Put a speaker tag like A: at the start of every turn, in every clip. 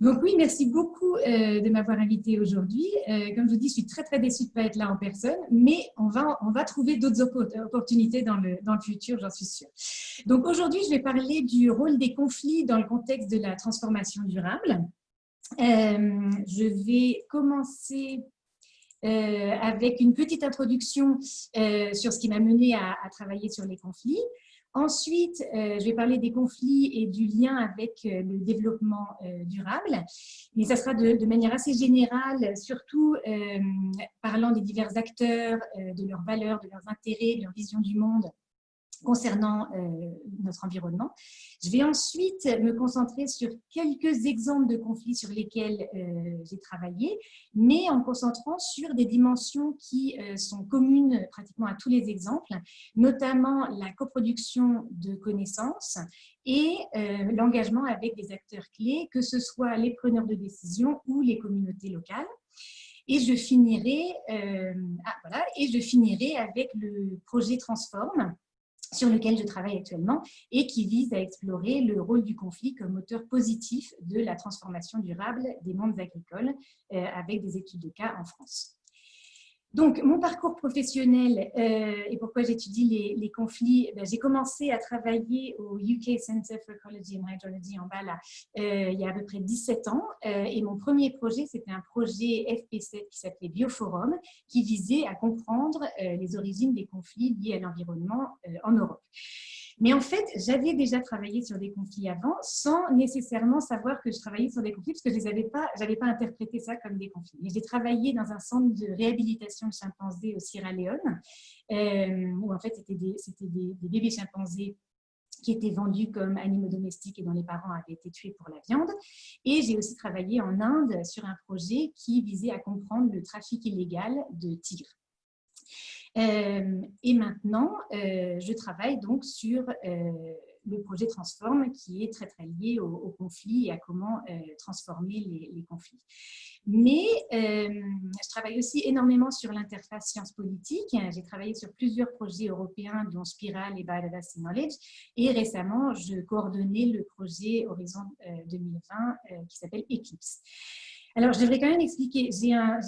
A: Donc oui, merci beaucoup euh, de m'avoir invité aujourd'hui. Euh, comme je vous dis, je suis très très déçue de ne pas être là en personne, mais on va, on va trouver d'autres opportunités dans le, dans le futur, j'en suis sûre. Donc aujourd'hui, je vais parler du rôle des conflits dans le contexte de la transformation durable. Euh, je vais commencer avec une petite introduction sur ce qui m'a mené à, à, travailler sur les conflits. Ensuite, euh, je vais parler des conflits et du lien avec euh, le développement euh, durable, mais ça sera de, manière assez générale, surtout parlant des divers acteurs, de leurs valeurs, de leurs intérêts, de leur vision du monde concernant euh, notre environnement. Je vais ensuite me concentrer sur quelques exemples de conflits sur lesquels euh, j'ai travaillé, mais en concentrant sur des dimensions qui euh, sont communes pratiquement à tous les exemples, notamment la coproduction de connaissances et l'engagement avec des acteurs clés, que ce soit les preneurs de décision ou les communautés locales. Et je finirai, ah, voilà, et je finirai avec le projet Transform, sur lequel je travaille actuellement et qui vise à explorer le rôle du conflit comme moteur positif de la transformation durable des mondes agricoles euh, avec des études de cas en France. Donc, mon parcours professionnel euh, et pourquoi j'étudie les, conflits, ben, j'ai commencé à travailler au UK Center for Ecology and Hydrology en bas euh, il y a à peu près 17 ans. Euh, et mon premier projet, c'était un projet FP7 qui s'appelait Bioforum, qui visait à comprendre les origines des conflits liés à l'environnement en Europe. Mais en fait, j'avais déjà travaillé sur des conflits avant sans nécessairement savoir que je travaillais sur des conflits parce que je n'avais pas, pas interprété ça comme des conflits. J'ai travaillé dans un centre de réhabilitation de chimpanzés au Sierra Leone euh, où en fait c'était des, des, des bébés chimpanzés qui étaient vendus comme animaux domestiques et dont les parents avaient été tués pour la viande. Et j'ai aussi travaillé en Inde sur un projet qui visait à comprendre le trafic illégal de tigres. Euh, et maintenant, euh, je travaille donc sur euh, le projet Transform qui est très très lié au, conflit et à comment transformer les, conflits. Mais je travaille aussi énormément sur l'interface sciences politiques. J'ai travaillé sur plusieurs projets européens, dont Spiral et Biodiversity Knowledge. Et récemment, je coordonnais le projet Horizon 2020 qui s'appelle Eclipse. Alors, je devrais quand même expliquer. J'ai un,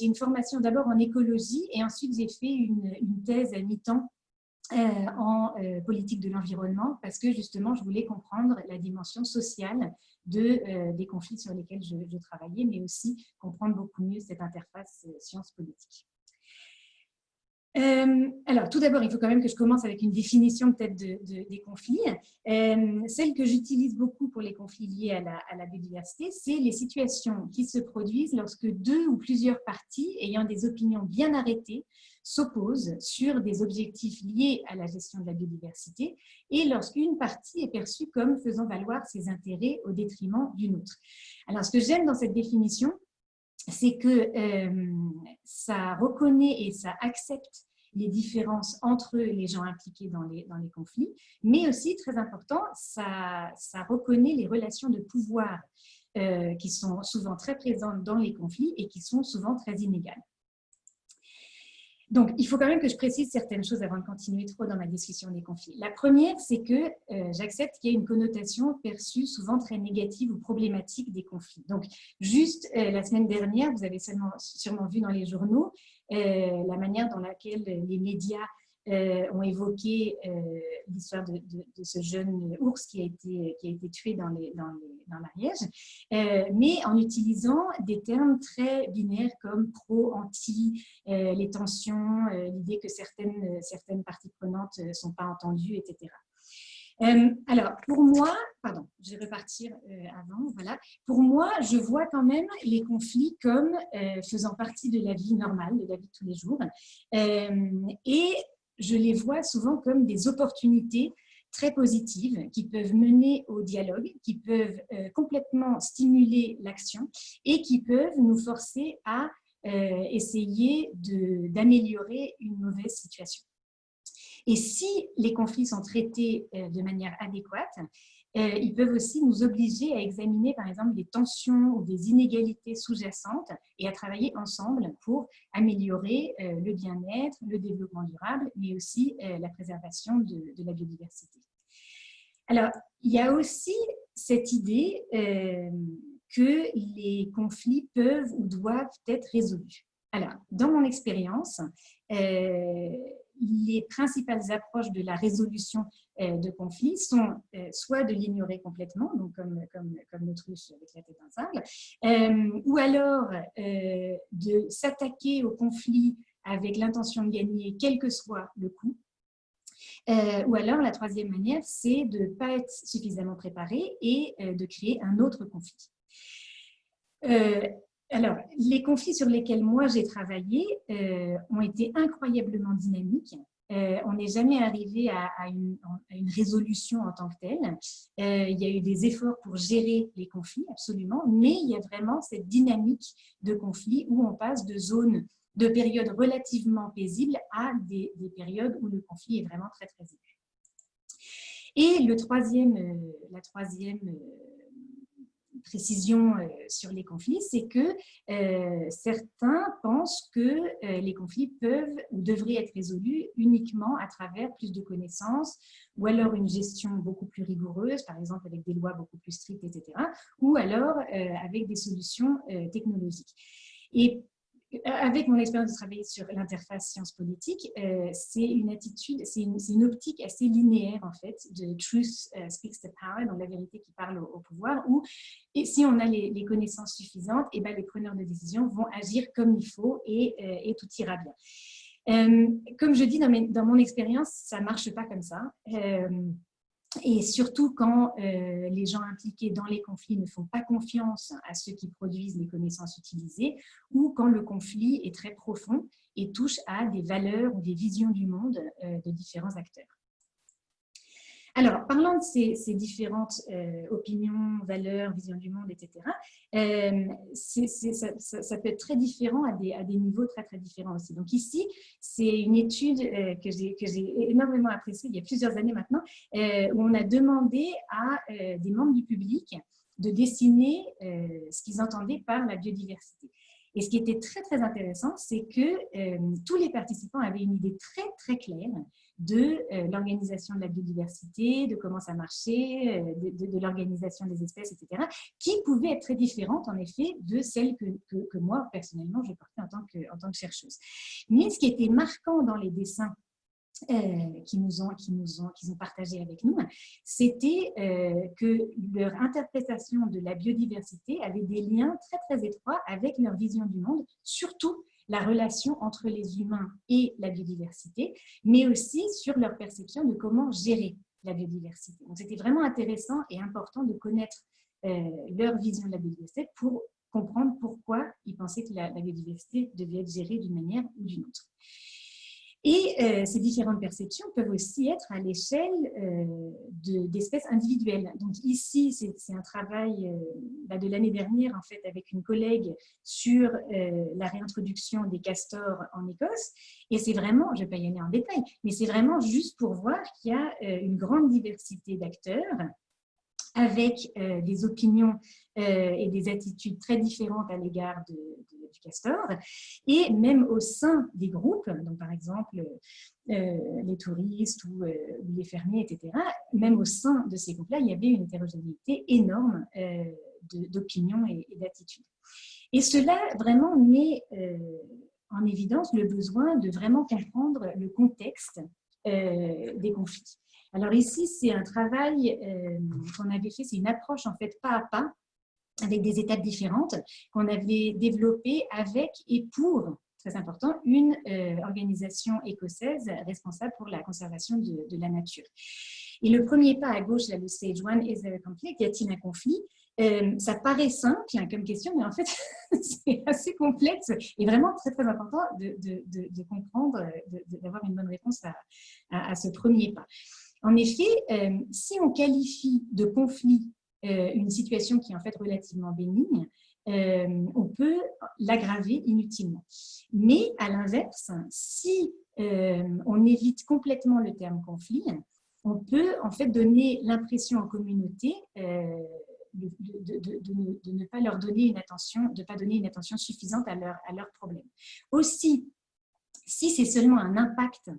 A: une formation d'abord en écologie et ensuite j'ai fait une, thèse à mi-temps euh, en euh, politique de l'environnement parce que justement, je voulais comprendre la dimension sociale euh, des conflits sur lesquels je, je, travaillais, mais aussi comprendre beaucoup mieux cette interface sciences-politiques. Euh, alors, tout d'abord, il faut quand même que je commence avec une définition peut-être des conflits. Euh, celle que j'utilise beaucoup pour les conflits liés à la, à la biodiversité, c'est les situations qui se produisent lorsque deux ou plusieurs parties ayant des opinions bien arrêtées s'opposent sur des objectifs liés à la gestion de la biodiversité et lorsqu'une partie est perçue comme faisant valoir ses intérêts au détriment d'une autre. Alors, ce que j'aime dans cette définition, c'est que euh, ça reconnaît et ça accepte les différences entre les gens impliqués dans les, conflits, mais aussi, très important, ça, ça reconnaît les relations de pouvoir euh, qui sont souvent très présentes dans les conflits et qui sont souvent très inégales. Donc, il faut quand même que je précise certaines choses avant de continuer trop dans ma discussion des conflits. La première, c'est que euh, j'accepte qu'il y ait une connotation perçue souvent très négative ou problématique des conflits. Donc, juste euh, la semaine dernière, vous avez sûrement vu dans les journaux euh, la manière dans laquelle les médias ont évoqué euh, l'histoire de, ce jeune ours qui a été, qui a été tué dans, les, dans, dans l'Ariège, euh, mais en utilisant des termes très binaires comme pro, anti, les tensions, l'idée que certaines, certaines parties prenantes ne sont pas entendues, etc. alors, pour moi, pardon, je vais repartir avant, voilà. Pour moi, je vois quand même les conflits comme faisant partie de la vie normale, de la vie de tous les jours. et je les vois souvent comme des opportunités très positives qui peuvent mener au dialogue, qui peuvent euh, complètement stimuler l'action et qui peuvent nous forcer à euh, essayer d'améliorer une mauvaise situation. Et si les conflits sont traités euh, de manière adéquate, ils peuvent aussi nous obliger à examiner, par exemple, des tensions ou des inégalités sous-jacentes et à travailler ensemble pour améliorer euh, le bien-être, le développement durable, mais aussi euh, la préservation de, la biodiversité. Alors, il y a aussi cette idée que les conflits peuvent ou doivent être résolus. Alors, dans mon expérience, euh, les principales approches de la résolution euh, de conflits sont euh, soit de l'ignorer complètement, donc comme, comme, comme l'autruche avec la tête d'un ou alors de s'attaquer au conflit avec l'intention de gagner, quel que soit le coût, ou alors, la troisième manière, c'est de ne pas être suffisamment préparé et de créer un autre conflit. Alors, les conflits sur lesquels moi j'ai travaillé euh, ont été incroyablement dynamiques. Euh, on n'est jamais arrivé à, une, résolution en tant que telle. Euh, il y a eu des efforts pour gérer les conflits, absolument, mais il y a vraiment cette dynamique de conflits où on passe de zones, de périodes relativement paisibles à des, des périodes où le conflit est vraiment très, très aigu. Et le troisième, la troisième précision euh, sur les conflits, c'est que euh, certains pensent que euh, les conflits peuvent ou devraient être résolus uniquement à travers plus de connaissances ou alors une gestion beaucoup plus rigoureuse, par exemple avec des lois beaucoup plus strictes, etc., ou alors avec des solutions technologiques. Et avec mon expérience de travailler sur l'interface science politique, euh, c'est une attitude, c'est une, optique assez linéaire en fait de truth euh, speaks the power, donc la vérité qui parle au, pouvoir, où si on a les, connaissances suffisantes, et eh ben les preneurs de décision vont agir comme il faut et, euh, tout ira bien. comme je dis dans, dans mon expérience, ça marche pas comme ça. Et surtout quand euh, les gens impliqués dans les conflits ne font pas confiance à ceux qui produisent les connaissances utilisées, ou quand le conflit est très profond et touche à des valeurs ou des visions du monde euh, de différents acteurs. Alors, parlant de ces, différentes euh, opinions, valeurs, visions du monde, etc., euh, ça, peut être très différent à des, niveaux très, très différents aussi. Donc ici, c'est une étude euh, que j'ai énormément appréciée il y a plusieurs années maintenant, où on a demandé à des membres du public de dessiner ce qu'ils entendaient par la biodiversité. Et ce qui était très, très intéressant, c'est que tous les participants avaient une idée très, très claire de euh, l'organisation de la biodiversité, de comment ça marchait, euh, de, l'organisation des espèces, etc., qui pouvaient être très différentes, en effet, de celles que, que, moi, personnellement, je portais en tant, que, en tant que chercheuse. Mais ce qui était marquant dans les dessins euh, qui nous ont, qui nous ont, qu'ils ont partagé avec nous, c'était que leur interprétation de la biodiversité avait des liens très très étroits avec leur vision du monde, surtout la relation entre les humains et la biodiversité, mais aussi sur leur perception de comment gérer la biodiversité. Donc, c'était vraiment intéressant et important de connaître euh, leur vision de la biodiversité pour comprendre pourquoi ils pensaient que la biodiversité devait être gérée d'une manière ou d'une autre. Et euh, ces différentes perceptions peuvent aussi être à l'échelle euh, d'espèces individuelles. Donc ici, c'est un travail euh, bah, de l'année dernière, en fait, avec une collègue sur la réintroduction des castors en Écosse. Et c'est vraiment, je ne vais pas y aller en détail, mais c'est vraiment juste pour voir qu'il y a une grande diversité d'acteurs avec des opinions et des attitudes très différentes à l'égard de, du castor. Et même au sein des groupes, donc par exemple euh, les touristes ou, euh, les fermiers, etc., même au sein de ces groupes-là, il y avait une hétérogénéité énorme euh, d'opinions et, d'attitudes. Et cela vraiment met en évidence le besoin de vraiment comprendre le contexte des conflits. Alors ici, c'est un travail qu'on avait fait, c'est une approche en fait pas à pas avec des étapes différentes qu'on avait développées avec et pour, très important, une euh, organisation écossaise responsable pour la conservation de, la nature. Et le premier pas à gauche, là, le stage one, is there a conflict? Y a-t-il un conflit? Euh, ça paraît simple hein, comme question, mais en fait, c'est assez complexe et vraiment très, très important de, comprendre, d'avoir une bonne réponse à, ce premier pas. En effet, euh, si on qualifie de conflit euh, une situation qui est en fait relativement bénigne, euh, on peut l'aggraver inutilement. Mais à l'inverse, si on évite complètement le terme conflit, on peut en fait donner l'impression en communauté de, ne, pas leur donner une attention, de pas donner une attention suffisante à leur, à leur problème. Aussi, si c'est seulement un impact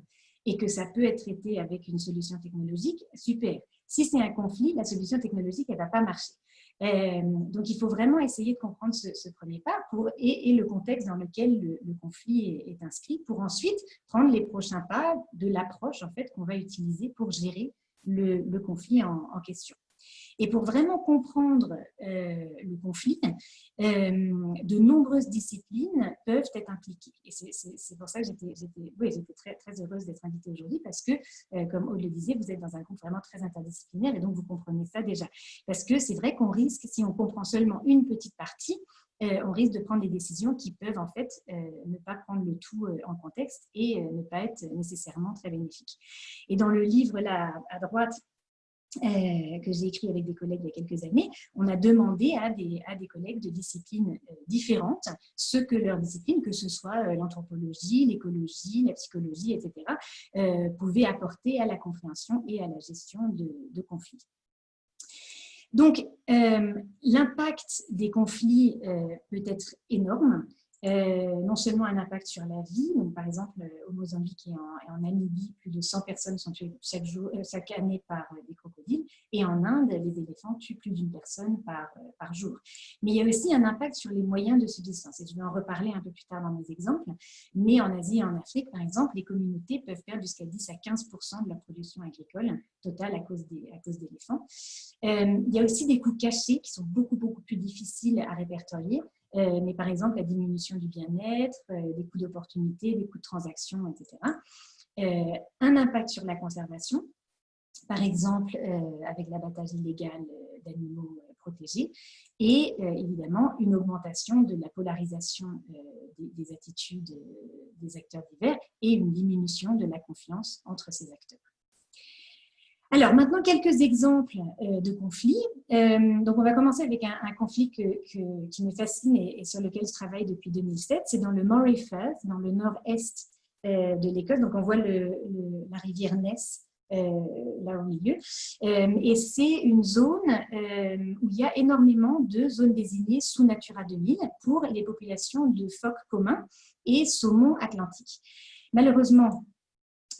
A: et que ça peut être traité avec une solution technologique, super. Si c'est un conflit, la solution technologique, elle ne va pas marcher. Euh, donc, il faut vraiment essayer de comprendre ce, premier pas et, le contexte dans lequel le, conflit est, inscrit pour ensuite prendre les prochains pas de l'approche en fait, qu'on va utiliser pour gérer le, conflit en question. Et pour vraiment comprendre euh, le conflit, euh, de nombreuses disciplines peuvent être impliquées. Et c'est pour ça que j'étais très heureuse d'être invitée aujourd'hui parce que, euh, comme Aude le disait, vous êtes dans un groupe vraiment très interdisciplinaire et donc vous comprenez ça déjà. Parce que c'est vrai qu'on risque, si on comprend seulement une petite partie, on risque de prendre des décisions qui peuvent en fait ne pas prendre le tout en contexte et ne pas être nécessairement très bénéfiques. Et dans le livre là à droite, euh, que j'ai écrit avec des collègues il y a quelques années, on a demandé à des, à des collègues de disciplines euh, différentes ce que leur discipline, que ce soit euh, l'anthropologie, l'écologie, la psychologie, etc., pouvait apporter à la compréhension et à la gestion de, de conflits. Donc, l'impact des conflits peut être énorme. Euh, non seulement un impact sur la vie, donc par exemple au Mozambique et en, Namibie, plus de 100 personnes sont tuées chaque, euh, année par euh, des crocodiles, et en Inde, les éléphants tuent plus d'une personne par, jour. Mais il y a aussi un impact sur les moyens de subsistance, et je vais en reparler un peu plus tard dans mes exemples, mais en Asie et en Afrique, par exemple, les communautés peuvent perdre jusqu'à 10 à 15% de la production agricole totale à cause d'éléphants. il y a aussi des coûts cachés qui sont beaucoup, beaucoup plus difficiles à répertorier, euh, mais par exemple la diminution du bien-être, euh, des coûts d'opportunité, des coûts de transaction, etc. Euh, un impact sur la conservation, par exemple avec l'abattage illégal d'animaux protégés, et évidemment une augmentation de la polarisation des, attitudes des acteurs divers et une diminution de la confiance entre ces acteurs. Alors, maintenant, quelques exemples euh, de conflits. Euh, donc, on va commencer avec un, conflit qui me fascine et, sur lequel je travaille depuis 2007. C'est dans le Moray Firth, dans le nord-est euh, de l'Écosse. Donc, on voit la rivière Ness là au milieu. et c'est une zone où il y a énormément de zones désignées sous Natura 2000 pour les populations de phoques communs et saumons atlantiques. Malheureusement,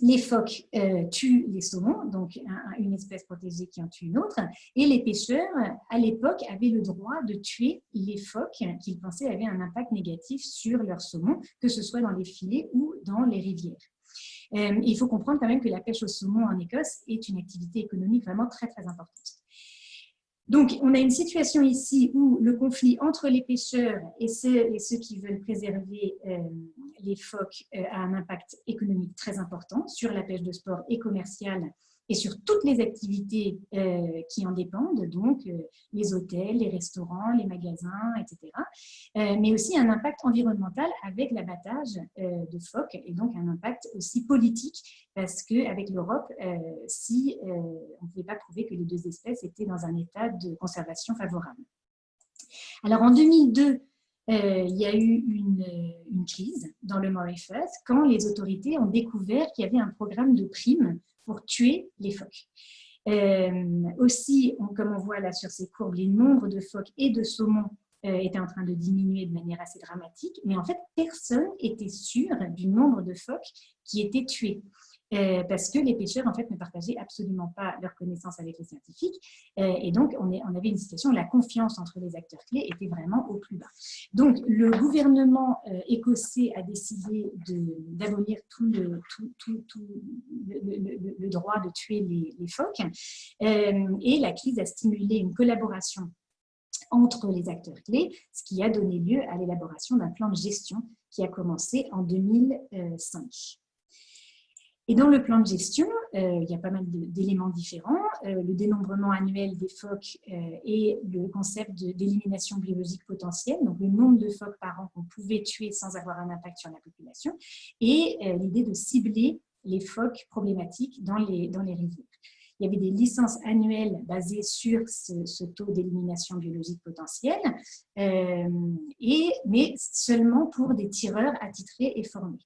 A: les phoques euh, tuent les saumons, donc une espèce protégée qui en tue une autre, et les pêcheurs, à l'époque, avaient le droit de tuer les phoques qu'ils pensaient avaient un impact négatif sur leurs saumons, que ce soit dans les filets ou dans les rivières. Euh, il faut comprendre quand même que la pêche au saumon en Écosse est une activité économique vraiment très très importante. Donc, on a une situation ici où le conflit entre les pêcheurs et ceux, et ceux qui veulent préserver euh, les phoques euh, a un impact économique très important sur la pêche de sport et commerciale et sur toutes les activités euh, qui en dépendent, donc euh, les hôtels, les restaurants, les magasins, etc. Mais aussi un impact environnemental avec l'abattage de phoques et donc un impact aussi politique parce qu'avec l'Europe, si on ne pouvait pas prouver que les deux espèces étaient dans un état de conservation favorable. Alors en 2002, il y a eu une, une, crise dans le Moray Firth quand les autorités ont découvert qu'il y avait un programme de primes pour tuer les phoques. Euh, aussi, comme on voit là sur ces courbes, les nombres de phoques et de saumons euh, étaient en train de diminuer de manière assez dramatique, mais en fait, personne n'était sûr du nombre de phoques qui étaient tués. Euh, parce que les pêcheurs en fait ne partageaient absolument pas leurs connaissances avec les scientifiques euh, et donc on, avait une situation où la confiance entre les acteurs clés était vraiment au plus bas. Donc le gouvernement euh, écossais a décidé d'abolir tout, le, droit de tuer les phoques et la crise a stimulé une collaboration entre les acteurs clés, ce qui a donné lieu à l'élaboration d'un plan de gestion qui a commencé en 2005. Et dans le plan de gestion, euh, il y a pas mal d'éléments différents. Euh, le dénombrement annuel des phoques euh, et le concept d'élimination biologique potentielle, donc le nombre de phoques par an qu'on pouvait tuer sans avoir un impact sur la population, et l'idée de cibler les phoques problématiques dans les, rivières. Il y avait des licences annuelles basées sur ce, taux d'élimination biologique potentielle, mais seulement pour des tireurs attitrés et formés.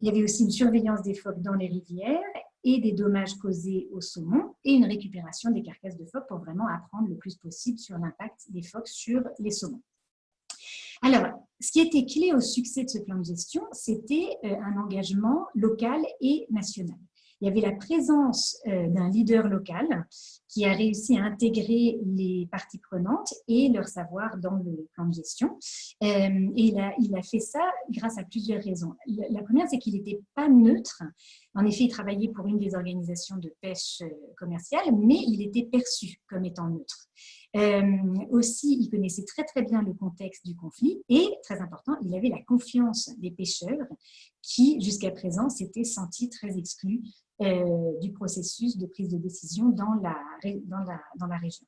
A: Il y avait aussi une surveillance des phoques dans les rivières et des dommages causés aux saumons et une récupération des carcasses de phoques pour vraiment apprendre le plus possible sur l'impact des phoques sur les saumons. Alors, ce qui était clé au succès de ce plan de gestion, c'était euh, un engagement local et national. Il y avait la présence d'un leader local qui a réussi à intégrer les parties prenantes et leur savoir dans le plan de gestion. et il a, fait ça grâce à plusieurs raisons. La première, c'est qu'il n'était pas neutre. En effet, il travaillait pour une des organisations de pêche commerciale, mais il était perçu comme étant neutre. Euh, aussi, il connaissait très très bien le contexte du conflit et, très important, il avait la confiance des pêcheurs qui, jusqu'à présent, s'étaient sentis très exclus euh, du processus de prise de décision dans la, dans la, dans la région.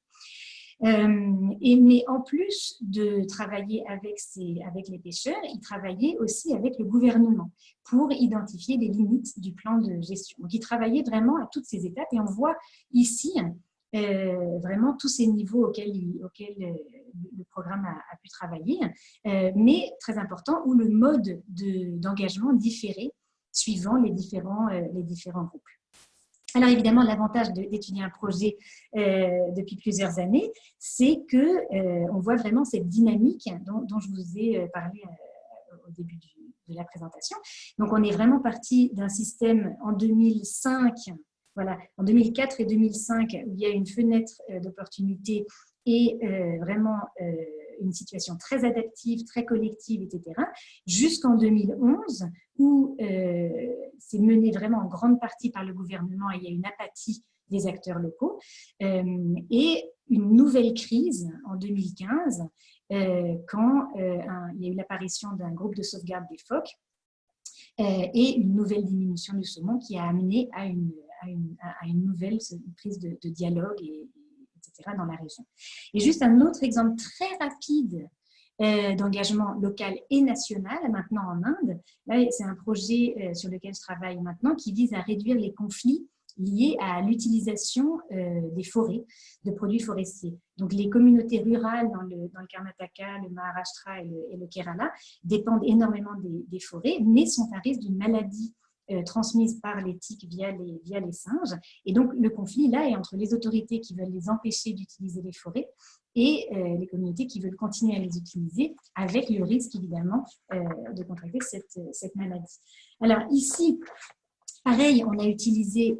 A: Euh, et, mais en plus de travailler avec, ces, avec les pêcheurs, il travaillait aussi avec le gouvernement pour identifier les limites du plan de gestion. Donc, il travaillait vraiment à toutes ces étapes et on voit ici euh, vraiment tous ces niveaux auxquels, auxquels le programme a, pu travailler, mais très important, où le mode d'engagement différait suivant les différents, les différents groupes. Alors évidemment, l'avantage d'étudier un projet depuis plusieurs années, c'est que on voit vraiment cette dynamique dont, je vous ai parlé au début de la présentation. Donc on est vraiment parti d'un système en 2005 voilà, en 2004 et 2005, où il y a une fenêtre euh, d'opportunité et euh, vraiment euh, une situation très adaptive, très collective, etc., jusqu'en 2011, où c'est mené vraiment en grande partie par le gouvernement et il y a une apathie des acteurs locaux, et une nouvelle crise en 2015, quand il y a eu l'apparition d'un groupe de sauvegarde des phoques, et une nouvelle diminution du saumon qui a amené à une à une, nouvelle prise de, dialogue, et, dans la région. Et juste un autre exemple très rapide euh, d'engagement local et national maintenant en Inde. C'est un projet euh, sur lequel je travaille maintenant qui vise à réduire les conflits liés à l'utilisation euh, des forêts, de produits forestiers. Donc, les communautés rurales dans le, dans le Karnataka, le Maharashtra et le, Kerala dépendent énormément des, forêts, mais sont à risque d'une maladie euh, transmises par l'éthique via les, via les singes. Et donc, le conflit, là, est entre les autorités qui veulent les empêcher d'utiliser les forêts et euh, les communautés qui veulent continuer à les utiliser, avec le risque, évidemment, euh, de contracter cette, cette, maladie. Alors, ici, pareil, on a utilisé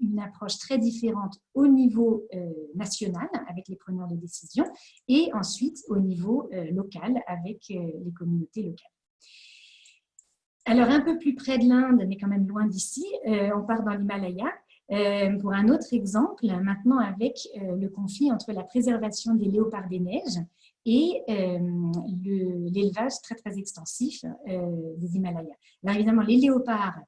A: une approche très différente au niveau national avec les preneurs de décision et ensuite au niveau local avec les communautés locales. Alors, un peu plus près de l'Inde, mais quand même loin d'ici, euh, on part dans l'Himalaya. Euh, pour un autre exemple, maintenant avec euh, le conflit entre la préservation des léopards des neiges et l'élevage très très extensif des Himalayas. Alors évidemment, les léopards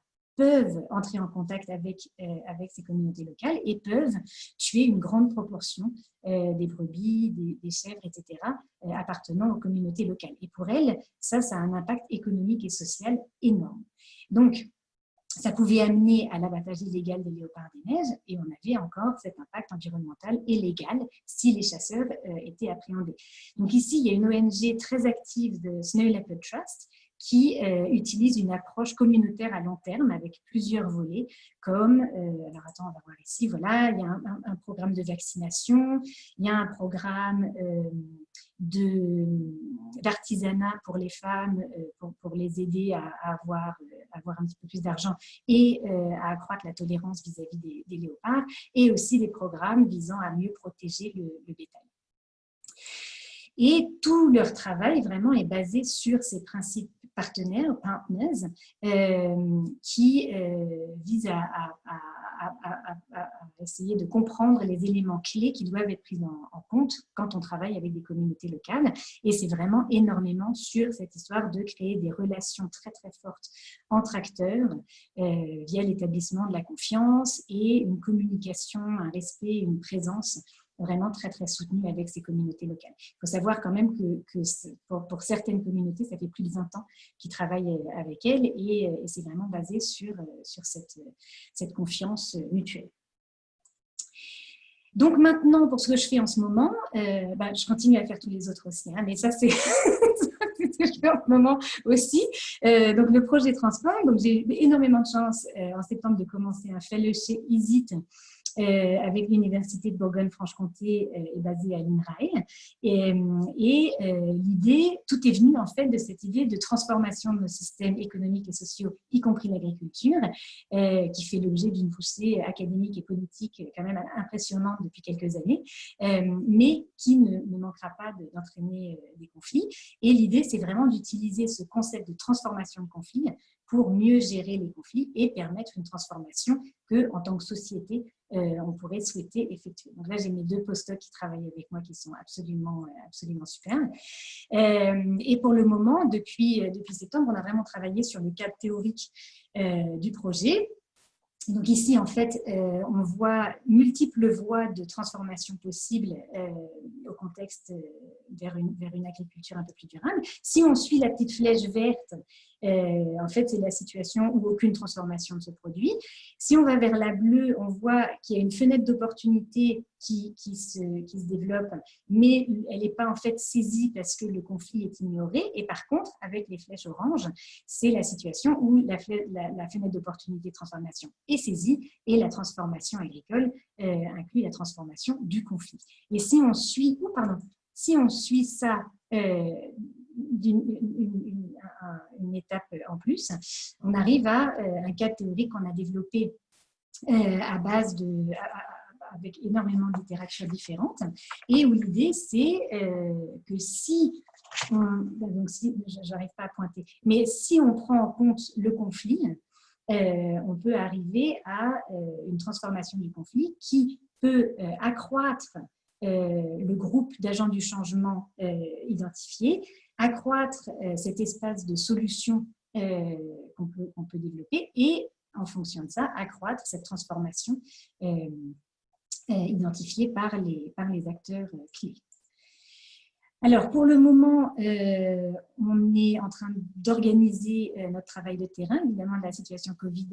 A: peuvent entrer en contact avec, euh, avec ces communautés locales et peuvent tuer une grande proportion euh, des brebis, des, chèvres, etc., euh, appartenant aux communautés locales. Et pour elles, ça, ça a un impact économique et social énorme. Donc, ça pouvait amener à l'abattage illégal des léopards des neiges et on avait encore cet impact environnemental et légal si les chasseurs étaient appréhendés. Donc ici, il y a une ONG très active de Snow Leopard Trust qui euh, utilise une approche communautaire à long terme avec plusieurs volets, comme, euh, alors attends, on va voir ici, voilà, il y a un, programme de vaccination, il y a un programme euh, d'artisanat pour les femmes, pour, les aider à, avoir, avoir un petit peu plus d'argent et à accroître la tolérance vis-à-vis des, des, léopards, et aussi des programmes visant à mieux protéger le, le bétail. Et tout leur travail vraiment est basé sur ces principes partenaires, partners, euh, qui euh, visent à, essayer de comprendre les éléments clés qui doivent être pris en, compte quand on travaille avec des communautés locales. Et c'est vraiment énormément sur cette histoire de créer des relations très très fortes entre acteurs euh, via l'établissement de la confiance et une communication, un respect, une présence vraiment très, très soutenu avec ces communautés locales. Il faut savoir quand même que, pour, certaines communautés, ça fait plus de 20 ans qu'ils travaillent euh, avec elles et, euh, c'est vraiment basé sur, euh, sur cette, cette confiance mutuelle. Donc maintenant, pour ce que je fais en ce moment, bah, je continue à faire tous les autres aussi, hein, mais ça c'est ce que je fais en ce moment aussi. donc le projet Transport, donc j'ai énormément de chance en septembre de commencer un fellowship ISIT avec l'Université de Bourgogne-Franche-Comté est basée à l'INRAE. Et, et l'idée, tout est venu en fait de cette idée de transformation de nos systèmes économiques et sociaux, y compris l'agriculture, qui fait l'objet d'une poussée académique et politique quand même impressionnante depuis quelques années, mais qui ne, manquera pas d'entraîner des conflits. Et l'idée, c'est vraiment d'utiliser ce concept de transformation de conflit pour mieux gérer les conflits et permettre une transformation que, en tant que société, euh, on pourrait souhaiter effectuer. Donc là, j'ai mes deux postdocs qui travaillent avec moi qui sont absolument, euh, absolument super. Euh, et pour le moment, depuis, depuis septembre, on a vraiment travaillé sur le cadre théorique du projet donc ici, en fait, euh, on voit multiples voies de transformation possibles euh, au contexte euh, vers, une, agriculture un peu plus durable. Si on suit la petite flèche verte, en fait, c'est la situation où aucune transformation ne se produit. Si on va vers la bleue, on voit qu'il y a une fenêtre d'opportunité qui, se, développe, mais elle n'est pas en fait saisie parce que le conflit est ignoré. Et par contre, avec les flèches oranges, c'est la situation où la fenêtre d'opportunité de transformation est saisie et la transformation agricole euh, inclut la transformation du conflit. Et si on suit, oh pardon, si on suit ça euh, d'une une, étape en plus, on arrive à euh, un cas théorique qu'on a développé euh, à base de, avec énormément d'itérations différentes, et où l'idée c'est euh, que si donc si, j'arrive pas à pointer, mais si on prend en compte le conflit, euh, on peut arriver à euh, une transformation du conflit qui peut euh, accroître le groupe d'agents du changement identifié, accroître cet espace de solutions qu'on peut, développer et, en fonction de ça, accroître cette transformation identifiée par les acteurs clés. Alors, pour le moment, euh, on est en train d'organiser euh, notre travail de terrain. Évidemment, la situation Covid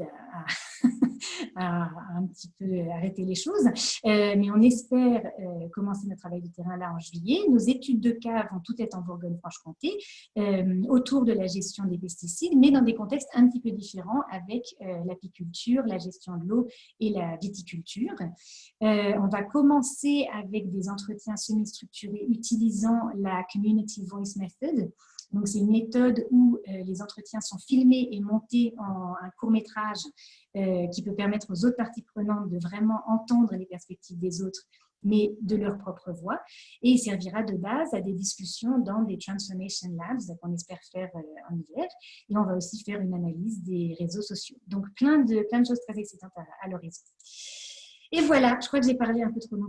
A: a, un petit peu arrêté les choses, euh, mais on espère commencer notre travail de terrain là en juillet. Nos études de cas vont toutes être en Bourgogne-Franche-Comté, autour de la gestion des pesticides, mais dans des contextes un petit peu différents avec l'apiculture, la gestion de l'eau et la viticulture. on va commencer avec des entretiens semi-structurés utilisant la Community Voice Method, donc, c'est une méthode où euh, les entretiens sont filmés et montés en un court-métrage euh, qui peut permettre aux autres parties prenantes de vraiment entendre les perspectives des autres mais de leur propre voix. Et il servira de base à des discussions dans des Transformation Labs qu'on espère faire euh, en hiver. Et on va aussi faire une analyse des réseaux sociaux. Donc, plein de, plein de choses très excitantes à, l'horizon. Et voilà, je crois que j'ai parlé un peu trop longtemps.